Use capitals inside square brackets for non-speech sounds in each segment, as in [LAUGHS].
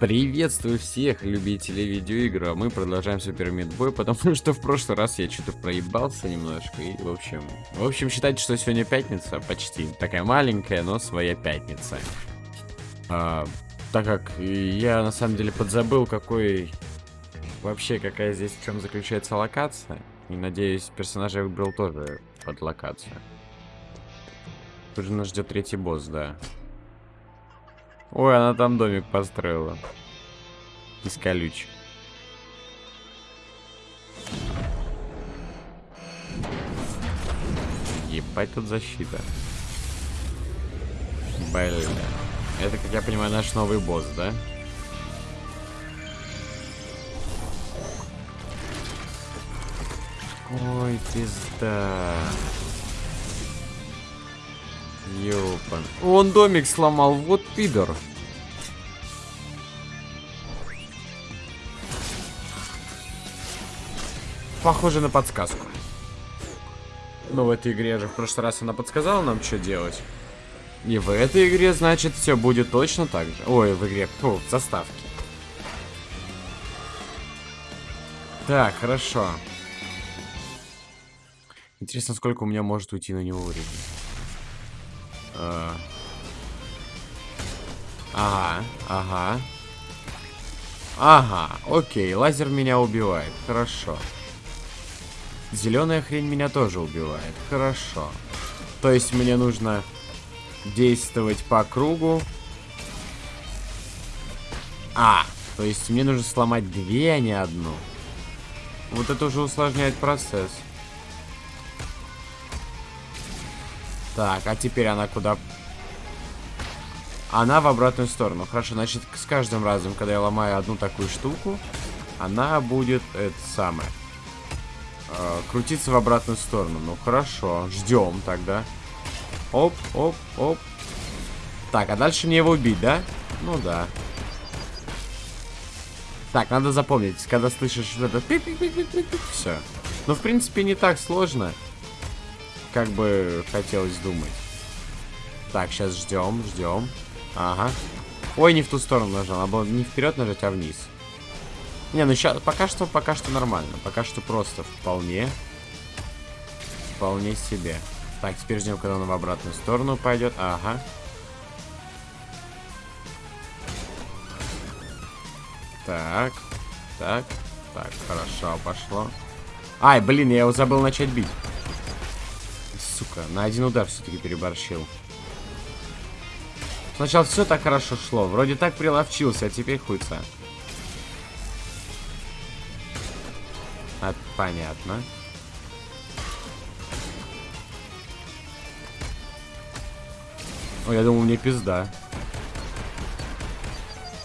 Приветствую всех любителей видеоигр, а мы продолжаем Супер Мидбой, потому что в прошлый раз я что-то проебался немножко, и в общем... В общем, считайте, что сегодня пятница, почти. Такая маленькая, но своя пятница. А, так как я на самом деле подзабыл, какой... Вообще, какая здесь, в чем заключается локация. И надеюсь, персонажа я выбрал тоже под локацию. Тут же нас ждет третий босс, да. Ой, она там домик построила. Из колючек. Ебать тут защита. Блин. Это, как я понимаю, наш новый босс, да? Ой, пизда. Ёпан. Он домик сломал, вот пидор. Похоже на подсказку. Но в этой игре же в прошлый раз она подсказала нам, что делать. И в этой игре, значит, все будет точно так же. Ой, в игре, фу, в заставке. Так, хорошо. Интересно, сколько у меня может уйти на него времени. А. Ага, ага. Ага, окей, лазер меня убивает, хорошо. Зеленая хрень меня тоже убивает, хорошо. То есть мне нужно действовать по кругу. А, то есть мне нужно сломать две, а не одну. Вот это уже усложняет процесс. Так, а теперь она куда? Она в обратную сторону. Хорошо, значит, с каждым разом, когда я ломаю одну такую штуку, она будет, это самое, э, крутиться в обратную сторону. Ну, хорошо, ждем тогда. Оп, оп, оп. Так, а дальше мне его убить, да? Ну да. Так, надо запомнить, когда слышишь вот это... Все. Ну, в принципе, не так сложно как бы хотелось думать. Так, сейчас ждем, ждем. Ага. Ой, не в ту сторону нажал. Надо было не вперед нажать, а вниз. Не, ну сейчас пока что, пока что нормально. Пока что просто вполне. Вполне себе. Так, теперь ждем, когда он в обратную сторону пойдет. Ага. Так. Так. Так, хорошо, пошло. Ай, блин, я его забыл начать бить сука. На один удар все-таки переборщил. Сначала все так хорошо шло. Вроде так приловчился, а теперь хуйца. А, понятно. Ой, я думал, мне пизда.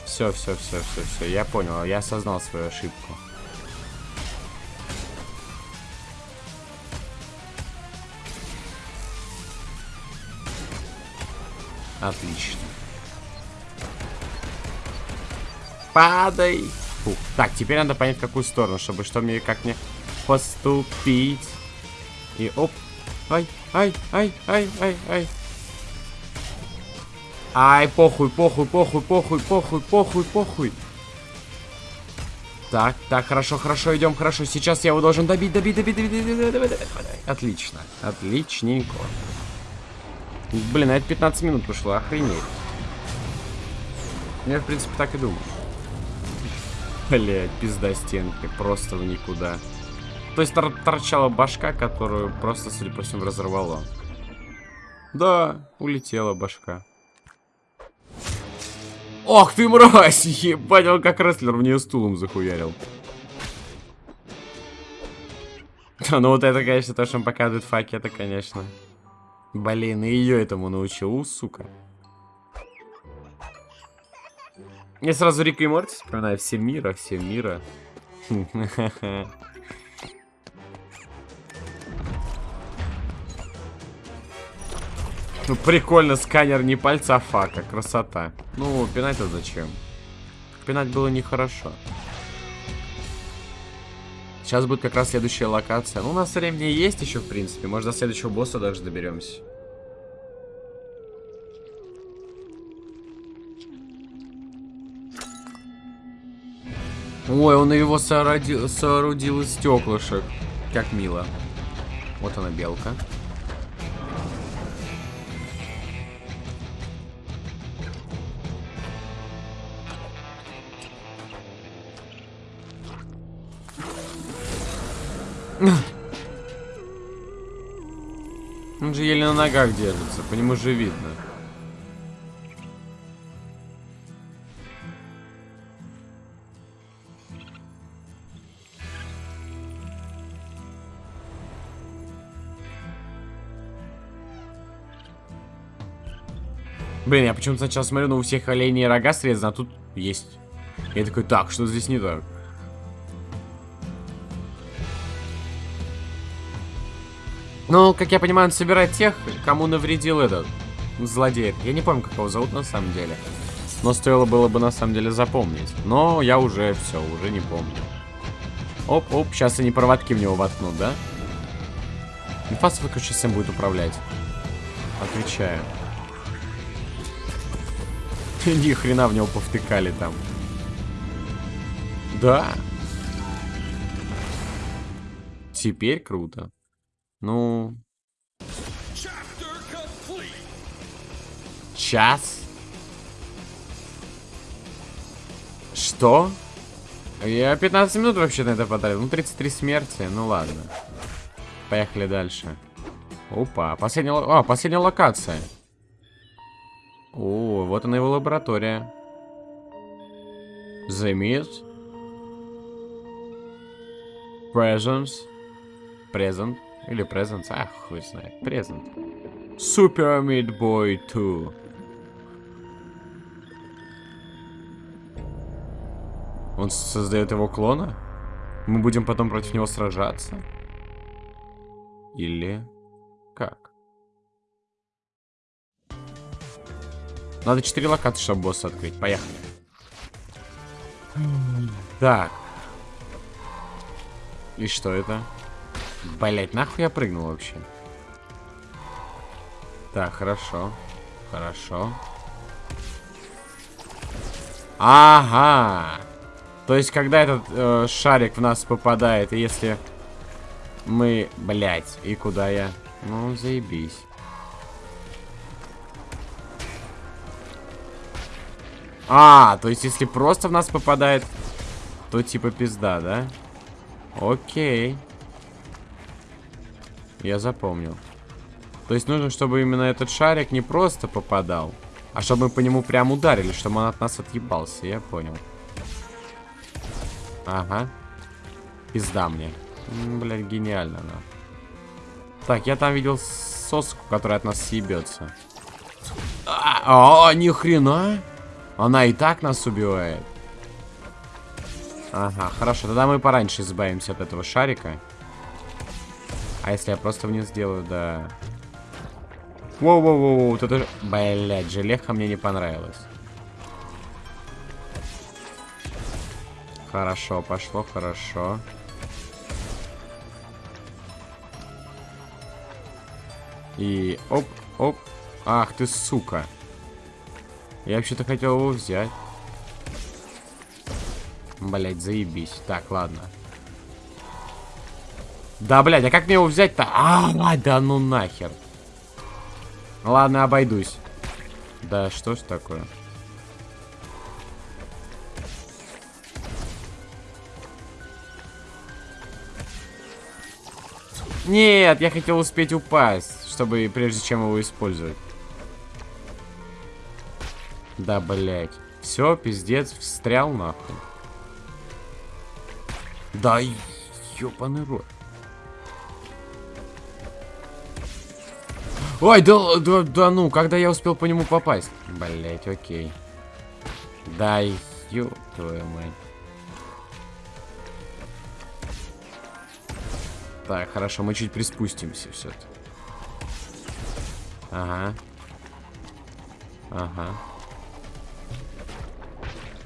Все, все, все, все, все. Я понял, я осознал свою ошибку. Отлично. Падай! Фух. Так, теперь надо понять, в какую сторону, чтобы что мне, как мне поступить. И оп. Ай, ай, ай, ай, ай, ай. Ай, похуй, похуй, похуй, похуй, похуй, похуй, похуй. Так, так, хорошо, хорошо, идем, хорошо. Сейчас я его должен добить, добить, добить, добить, добить, добить, добить, добить. Отлично, отличненько. Блин, а это 15 минут пошло, охренеть. Я, в принципе, так и думал. Блять, пизда стенки, просто в никуда. То есть тор торчала башка, которую просто, судя по всему, разорвало. Да, улетела башка. Ох ты мразь! Ебать, он как рестлер в нее стулом захуярил. [LAUGHS] Ну вот это, конечно, то, что он показывает факи, это, конечно. Блин, и ее этому научил, сука. Я сразу Рика и Морти вспоминаю. Все мира, все мира. [LAUGHS] Ну, прикольно, сканер не пальца, а фака. Красота. Ну, пинать-то зачем? Пинать было нехорошо. Сейчас будет как раз следующая локация. Ну, у нас времени есть еще, в принципе. Может, до следующего босса даже доберемся. Ой, он его соорудил, соорудил из стеклышек. Как мило. Вот она, белка. Он же еле на ногах держится, по нему же видно. Блин, я почему-то сначала смотрю, но у всех оленей рога срезаны, а тут есть. Я такой, так, что здесь не так? Ну, как я понимаю, он собирает тех, кому навредил этот злодей. Я не помню, как его зовут на самом деле. Но стоило было бы на самом деле запомнить. Но я уже все, уже не помню. Оп-оп, сейчас они проводки в него воткнут, да? Инфас выключи, всем будет управлять. Отвечаю. [LAUGHS] Ни хрена в него повтыкали там. Да. Теперь круто. Ну... Час? Что? Я 15 минут вообще на это потратил. Ну, 33 смерти. Ну, ладно. Поехали дальше. Опа, последняя, а, последняя локация. О, вот она его лаборатория. The Myth. Presence. Present. Или Presence. Ах, хуй знает. Present. Super Meat Boy 2. Он создает его клона? Мы будем потом против него сражаться? Или как? Надо 4 локации, чтобы босса открыть. Поехали. Так. И что это? Блять, нахуй я прыгнул вообще? Так, хорошо. Хорошо. Ага. То есть, когда этот э, шарик в нас попадает, и если мы... Блять, и куда я? Ну, заебись. А, то есть если просто в нас попадает, то типа пизда, да? Окей. Я запомнил. То есть нужно, чтобы именно этот шарик не просто попадал, а чтобы мы по нему прям ударили, чтобы он от нас отъебался. Я понял. Ага. Пизда мне. Блядь, гениально, да. Так, я там видел соску, которая от нас съебется. А, а, ни хрена. Она и так нас убивает. Ага, хорошо. Тогда мы пораньше избавимся от этого шарика. А если я просто вниз сделаю, да... Воу-воу-воу, вот это же... Блядь, желеха мне не понравилось. Хорошо, пошло, хорошо. И оп, оп. Ах ты, сука. Я вообще-то хотел его взять. Блять, заебись. Так, ладно. Да, блядь, а как мне его взять-то? А, да ну нахер. Ладно, обойдусь. Да, что ж такое? Нет, я хотел успеть упасть, чтобы прежде чем его использовать. Да, блядь. Все, пиздец, встрял нахуй. Да, ёбаный рот. Ой, да, да, да ну, когда я успел по нему попасть? Блять, окей. Да, ёб твою мать. Так, хорошо, мы чуть приспустимся все-таки. Ага. Ага.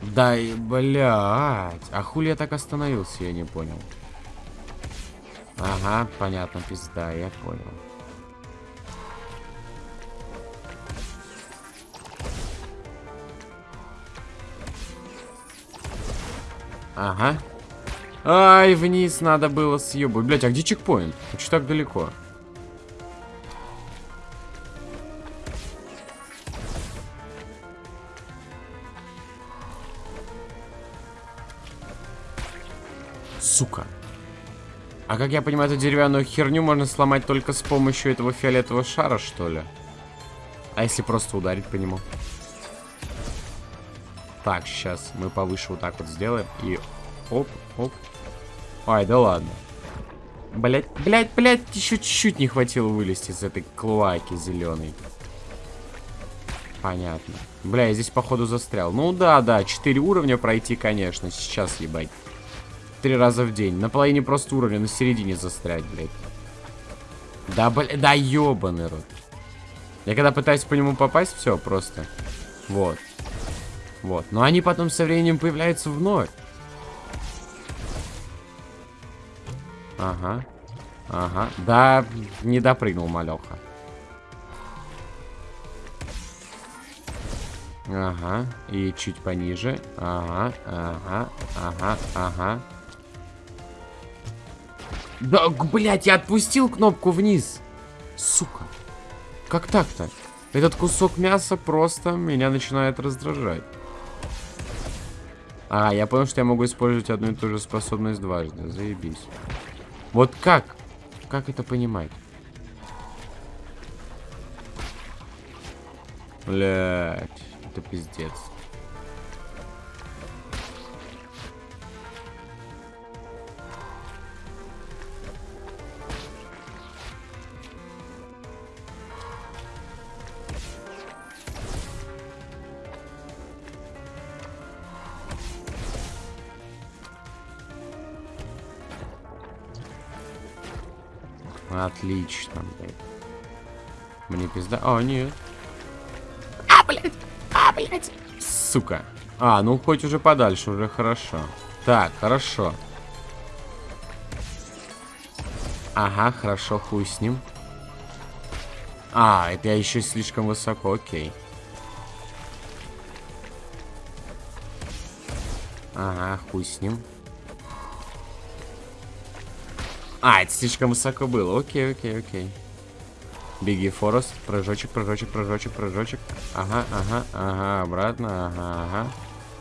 Да, и, блядь. А хули я так остановился, я не понял. Ага, понятно, пизда, я понял. Ага. Ай, вниз надо было съебать. Блять, а где чекпоинт? Почему так далеко? Сука. А как я понимаю, эту деревянную херню можно сломать только с помощью этого фиолетового шара, что ли? А если просто ударить по нему? Так, сейчас мы повыше вот так вот сделаем. И оп, оп. Ай, да ладно. Блять, блять, блять, еще чуть-чуть не хватило вылезти из этой клоаки зеленой. Понятно. Бля, я здесь походу застрял. Ну да, да, 4 уровня пройти, конечно. Сейчас, ебать. Три раза в день. На половине просто уровня, на середине застрять, блядь. Да, блядь, да ебаный рот. Я когда пытаюсь по нему попасть, все, просто. Вот. Вот. Но они потом со временем появляются вновь. Ага. Ага. Да, не допрыгнул малеха. Ага. И чуть пониже. Ага, ага, ага, ага. Да, блядь, я отпустил кнопку вниз. Сука. Как так-то? Этот кусок мяса просто меня начинает раздражать. А, я понял, что я могу использовать одну и ту же способность дважды. Заебись. Вот как? Как это понимать? Блять, это пиздец. Отлично, блядь. Мне пизда... А, нет. А, блядь! А, блядь! Сука. А, ну хоть уже подальше, уже хорошо. Так, хорошо. Ага, хорошо, хуй с ним. А, это я еще слишком высоко, окей. Ага, хуй с ним. А, это слишком высоко было. Окей, окей, окей. Беги, Форест. Прыжочек, прыжочек, прыжочек, прыжочек. Ага, ага, ага. Обратно. Ага, ага.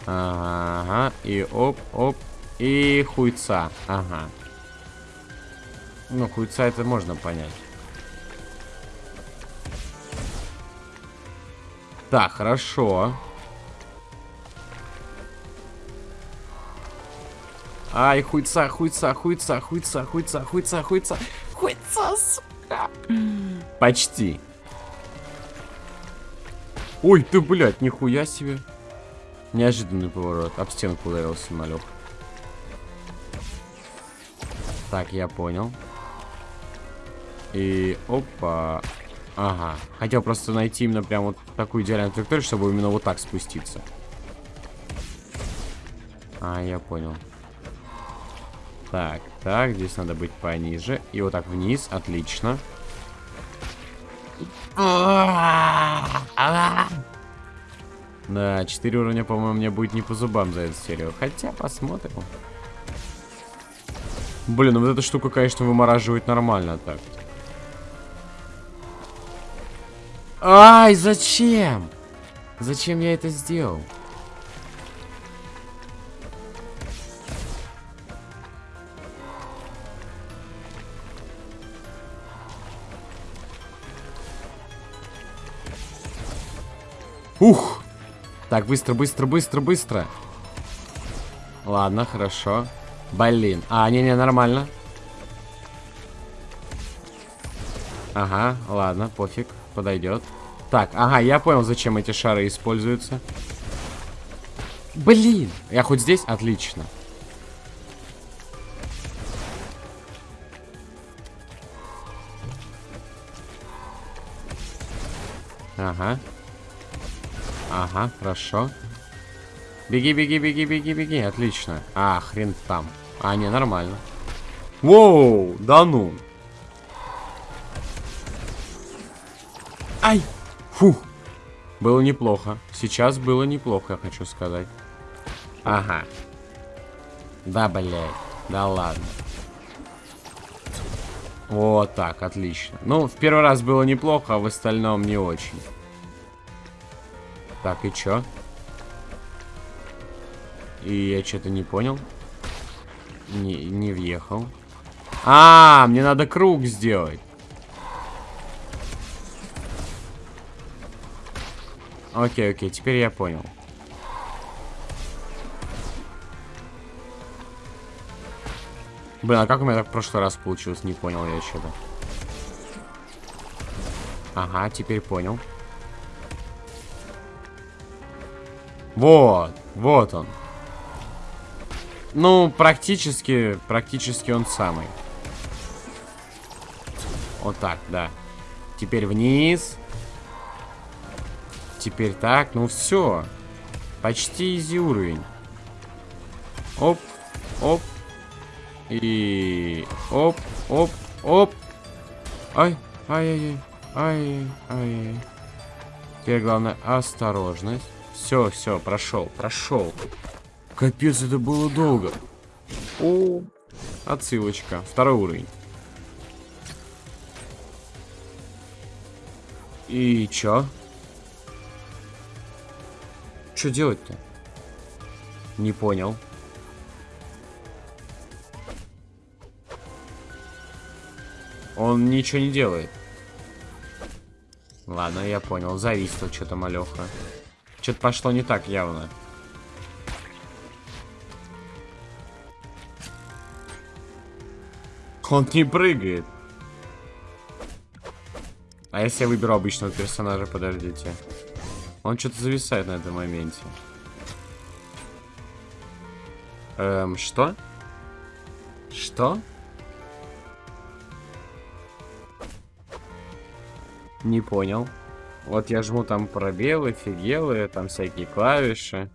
Ага. И оп, оп. И хуйца. Ага. Ну, хуйца это можно понять. Так, хорошо. Ай, хуйца, хуйца, хуйца, хуйца, хуйца, хуйца, хуйца. Хуйца, сука. Почти. Ой, ты, блядь, нихуя себе. Неожиданный поворот. Об стенку ударился малек. Так, я понял. И опа. Ага. Хотел просто найти именно прям вот такую идеальную траекторию, чтобы именно вот так спуститься. А, я понял. Так, так, здесь надо быть пониже. И вот так вниз, отлично. Да, 4 уровня, по-моему, мне будет не по зубам за эту серию. Хотя, посмотрим. Блин, ну вот эта штука, конечно, вымораживает нормально так. Ай, зачем? Зачем я это сделал? Ух! Так, быстро, быстро, быстро, быстро. Ладно, хорошо. Блин. А, не-не, нормально. Ага, ладно, пофиг, подойдет. Так, ага, я понял, зачем эти шары используются. Блин! Я хоть здесь? Отлично. Ага. Ага, хорошо. Беги, беги, беги, беги, беги. Отлично. А, хрен там. А, не, нормально. Воу, да ну. Ай! Фух. Было неплохо. Сейчас было неплохо, я хочу сказать. Ага. Да, блядь. Да ладно. Вот так, отлично. Ну, в первый раз было неплохо, а в остальном не очень. Так, и чё? И я что-то не понял. Не, не въехал. А, мне надо круг сделать. Окей, окей, теперь я понял. Блин, а как у меня так в прошлый раз получилось? Не понял я что-то. Ага, теперь понял. Вот, вот он. Ну, практически, практически он самый. Вот так, да. Теперь вниз. Теперь так, ну все. Почти изи уровень. Оп, оп. И... Оп, оп, оп. Ай, ай-яй-яй, ай-яй-яй. Теперь главное осторожность. Все, все, прошел, прошел. Капец, это было долго. О, отсылочка. Второй уровень. И чё? Что делать-то? Не понял. Он ничего не делает. Ладно, я понял. Зависло что-то малеха. Что-то пошло не так явно. Он не прыгает. А если я выберу обычного персонажа, подождите. Он что-то зависает на этом моменте. Эм, что? Что? Не понял. Вот я жму там пробелы, фигелы, там всякие клавиши,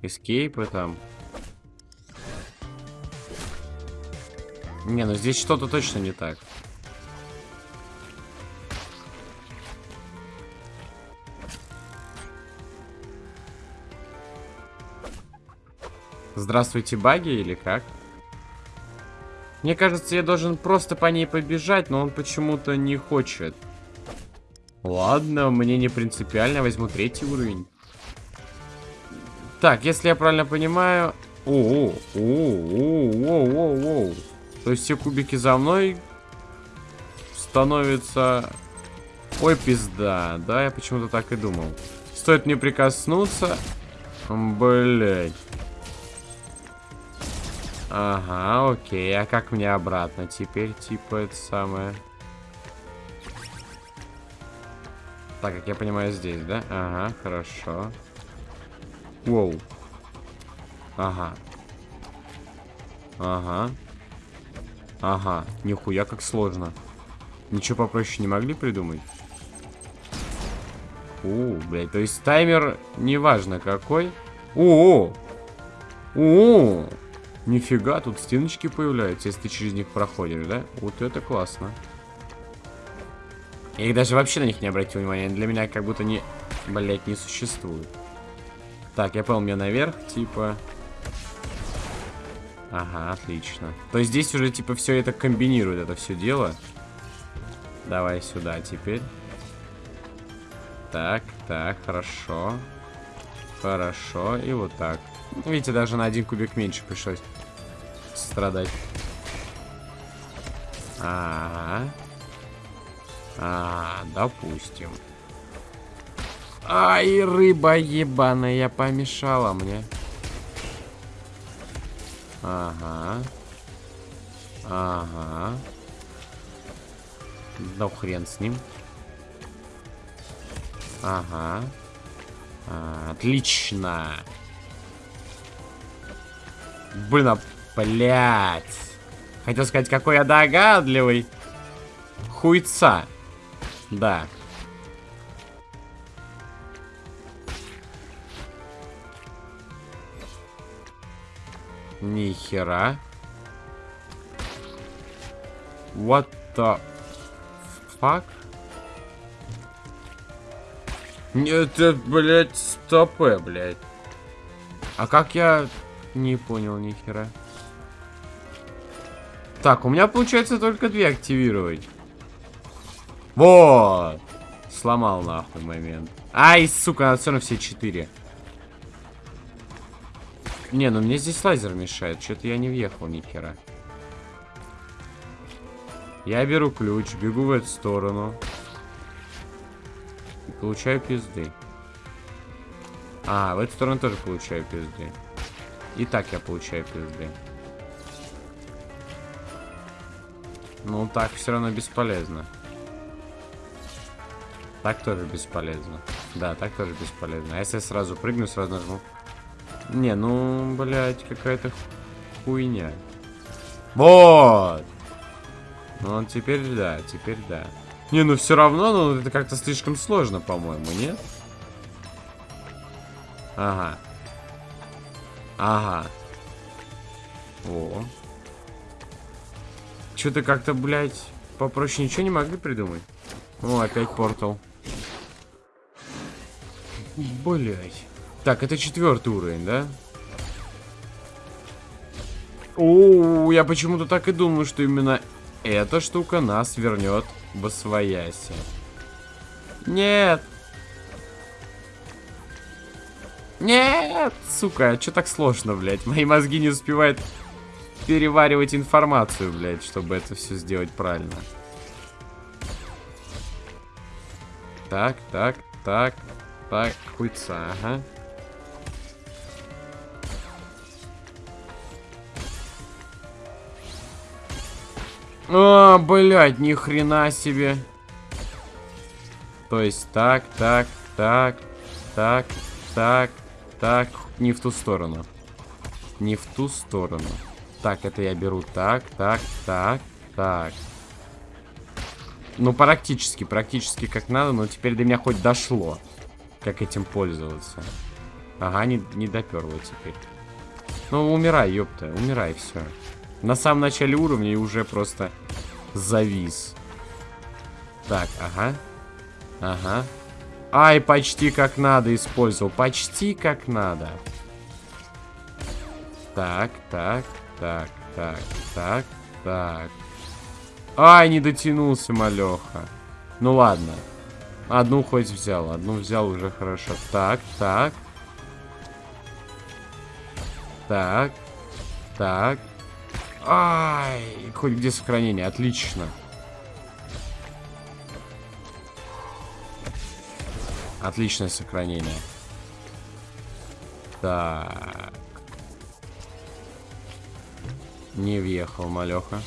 эскейпы там. Не, ну здесь что-то точно не так. Здравствуйте, баги, или как? Мне кажется, я должен просто по ней побежать, но он почему-то не хочет. Ладно, мне не принципиально, возьму третий уровень. Так, если я правильно понимаю... О, о, о, о, о, о. То есть все кубики за мной становятся... Ой, пизда. Да, я почему-то так и думал. Стоит мне прикоснуться... Блять. Ага, окей. А как мне обратно теперь? Типа это самое... Так, как я понимаю, здесь, да? Ага, хорошо. Воу. Ага. Ага. Ага. Нихуя как сложно. Ничего попроще не могли придумать? У, блядь, то есть таймер неважно какой. О, о, о, нифига, тут стеночки появляются, если ты через них проходишь, да? Вот это классно. Я их даже вообще на них не обратил внимания. Для меня как будто не, блять, не существует. Так, я понял, мне наверх, типа... Ага, отлично. То есть здесь уже, типа, все это комбинирует, это все дело. Давай сюда теперь. Так, так, хорошо. Хорошо, и вот так. Видите, даже на один кубик меньше пришлось страдать. Ага. А, допустим. Ай, рыба ебаная помешала мне. Ага. Ага. Да хрен с ним. Ага. А, отлично. Блин, а, блядь. Хотел сказать, какой я догадливый. Хуйца. Да. Нихера. What the fuck? Это, блядь, стопы, блядь. А как я... Не понял, нихера. Так, у меня получается только две активировать. Вот. Сломал нахуй момент. Ай, сука, надо все равно все четыре. Не, ну мне здесь лазер мешает. Что-то я не въехал ни. Я беру ключ, бегу в эту сторону. И получаю пизды. А, в эту сторону тоже получаю пизды. И так я получаю пизды. Ну, так все равно бесполезно. Так тоже бесполезно. Да, так тоже бесполезно. А если я сразу прыгну, сразу нажму? Не, ну, блядь, какая-то хуйня. Вот! Ну, теперь да, теперь да. Не, ну все равно, ну, это как-то слишком сложно, по-моему, нет? Ага. Ага. О. Что-то как-то, блядь, попроще ничего не могли придумать. О, опять портал. Блять. Так, это четвертый уровень, да? О, я почему-то так и думаю, что именно эта штука нас вернет в освояси. Нет! Нет, сука, что так сложно, блядь? Мои мозги не успевают переваривать информацию, блядь, чтобы это все сделать правильно. Так, так, так, так, хуйца, ага. О, блядь, ни хрена себе. То есть так, так, так, так, так, так, не в ту сторону. Не в ту сторону. Так, это я беру так, так, так, так. Ну, практически, практически как надо, но теперь до меня хоть дошло, как этим пользоваться. Ага, не, не доперло теперь. Ну, умирай, ёпта, умирай, все. На самом начале уровня и уже просто завис. Так, ага. Ага. Ай, почти как надо использовал. Почти как надо. Так, так, так, так, так, так. Ай, не дотянулся, малеха. Ну ладно. Одну хоть взял. Одну взял уже хорошо. Так, так. Так. Так. Ай, хоть где сохранение. Отлично. Отличное сохранение. Так. Не въехал, малеха.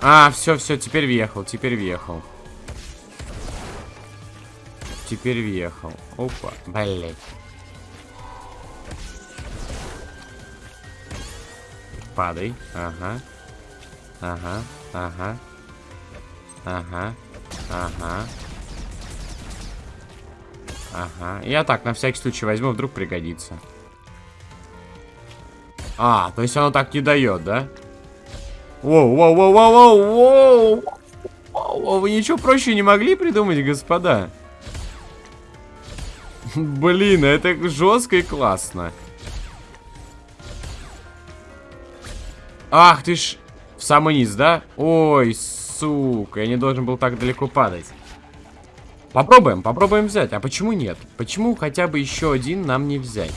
А, все, все, теперь въехал, теперь въехал. Теперь въехал. Опа, блять. Падай. Ага. Ага, ага. Ага. Ага. Ага. Я так, на всякий случай возьму, вдруг пригодится. А, то есть оно так не дает, да? Воу, воу, воу, воу, воу, воу. воу. Вы ничего проще не могли придумать, господа? Блин, это жестко и классно. Ах ты ж... В самый низ, да? Ой, сука, я не должен был так далеко падать. Попробуем, попробуем взять. А почему нет? Почему хотя бы еще один нам не взять?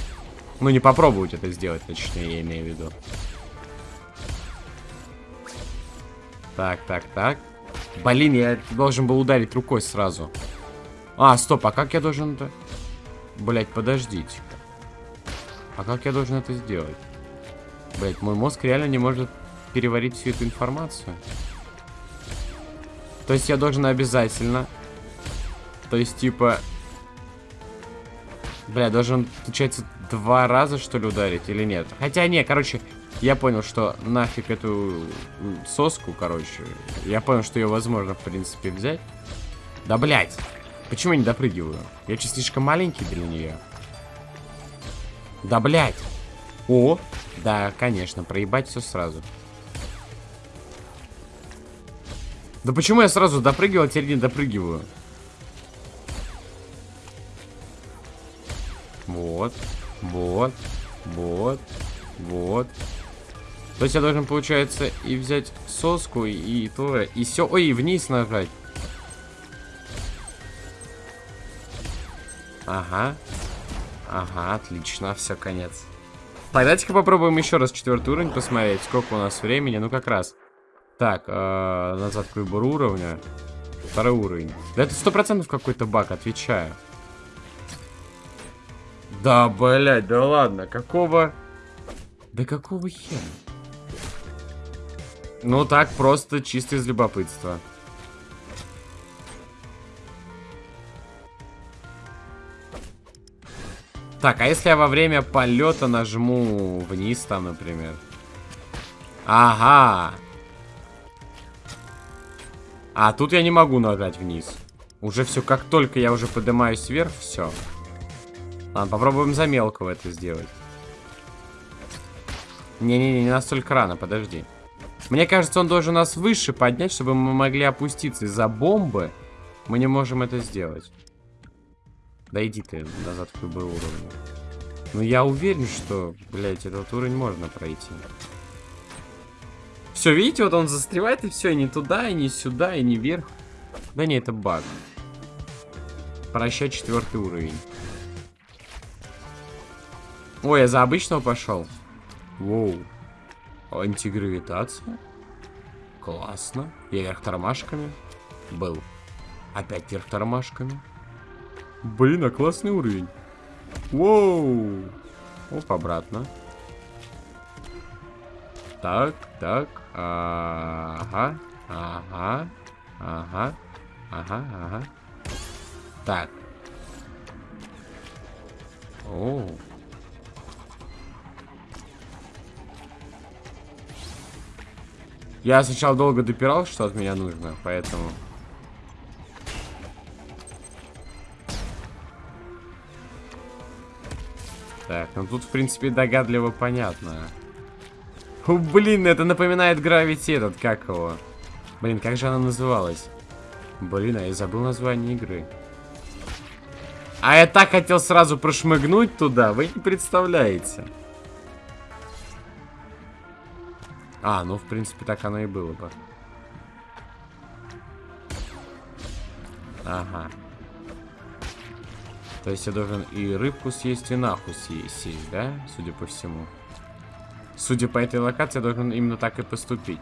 Ну, не попробовать это сделать, точнее, я имею в виду. Так, так, так. Блин, я должен был ударить рукой сразу. А, стоп, а как я должен это... Блять, подождите. А как я должен это сделать? Блять, мой мозг реально не может переварить всю эту информацию. То есть я должен обязательно... То есть, типа... Бля, должен, получается, два раза, что ли, ударить или нет? Хотя, не, короче, я понял, что нафиг эту соску, короче. Я понял, что ее возможно, в принципе, взять. Да, блядь. Почему я не допрыгиваю? Я че слишком маленький для нее? Да, блядь. О, да, конечно, проебать все сразу. Да почему я сразу допрыгивал, а теперь не допрыгиваю? Вот, вот, вот, вот. То есть я должен, получается, и взять соску, и, то, и все. Ой, вниз нажать. Ага. Ага, отлично, все, конец. Давайте-ка попробуем еще раз четвертый уровень посмотреть, сколько у нас времени. Ну, как раз. Так, э, назад к выбору уровня. Второй уровень. Да это сто процентов какой-то баг, отвечаю. Да, блядь, да ладно, какого... Да какого хера? Ну так, просто чисто из любопытства. Так, а если я во время полета нажму вниз там, например? Ага. А, тут я не могу нажать вниз. Уже все, как только я уже поднимаюсь вверх, все. Ладно, попробуем за мелкого это сделать. Не-не-не, не настолько рано, подожди. Мне кажется, он должен нас выше поднять, чтобы мы могли опуститься. Из-за бомбы мы не можем это сделать. Да иди ты назад в любой уровень. Ну я уверен, что, блядь, этот уровень можно пройти. Все, видите, вот он застревает и все, и не туда, и не сюда, и не вверх. Да не, это баг. Прощай четвертый уровень. Ой, я за обычного пошел. Воу. Антигравитация. Классно. Я вверх тормашками. Был. Опять вверх тормашками. Блин, а классный уровень. Воу. Оп, обратно. Так, так. Ага. Ага. Ага. Ага, ага. Так. О. Я сначала долго допирал, что от меня нужно, поэтому... Так, ну тут, в принципе, догадливо понятно. О, блин, это напоминает Gravity этот, как его? Блин, как же она называлась? Блин, а я забыл название игры. А я так хотел сразу прошмыгнуть туда, вы не представляете. А, ну, в принципе, так оно и было бы. Ага. То есть я должен и рыбку съесть, и нахуй съесть, да? Судя по всему. Судя по этой локации, я должен именно так и поступить.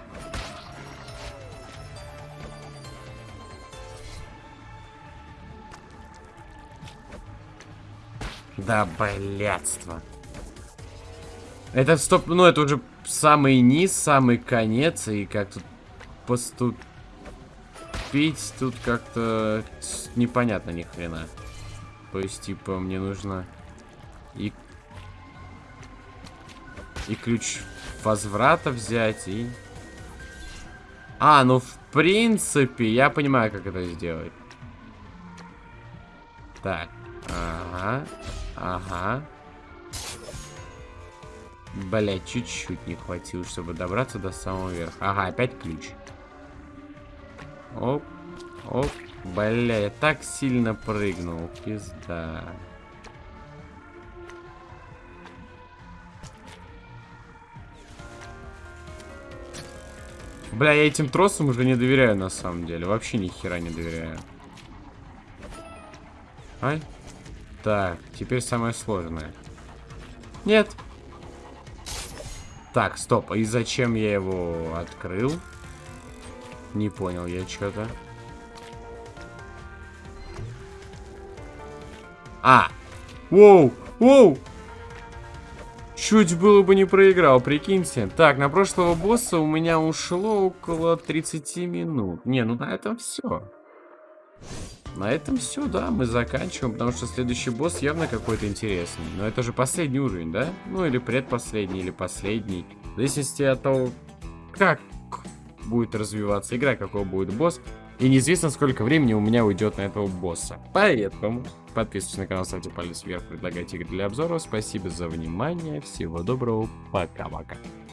Да, блядство. Это стоп, ну это уже самый низ, самый конец, и как тут поступить, тут как-то непонятно ни хрена. То есть, типа, мне нужно и... И ключ возврата взять, и... А, ну, в принципе, я понимаю, как это сделать. Так. Ага. Ага. Блять, чуть-чуть не хватило, чтобы добраться до самого верха. Ага, опять ключ. Оп. Оп. Бля, я так сильно прыгнул. Пизда. Бля, я этим тросам уже не доверяю на самом деле. Вообще ни хера не доверяю. Ай. Так, теперь самое сложное. Нет. Так, стоп. И зачем я его открыл? Не понял я что-то. А! Воу! Воу! Чуть было бы не проиграл, прикиньте. Так, на прошлого босса у меня ушло около 30 минут. Не, ну на этом все. На этом все, да, мы заканчиваем, потому что следующий босс явно какой-то интересный. Но это же последний уровень, да? Ну или предпоследний, или последний. В зависимости от того, как будет развиваться игра, какой будет босс. И неизвестно, сколько времени у меня уйдет на этого босса. Поэтому подписывайтесь на канал, ставьте палец вверх, предлагайте игры для обзора. Спасибо за внимание, всего доброго, пока-пока.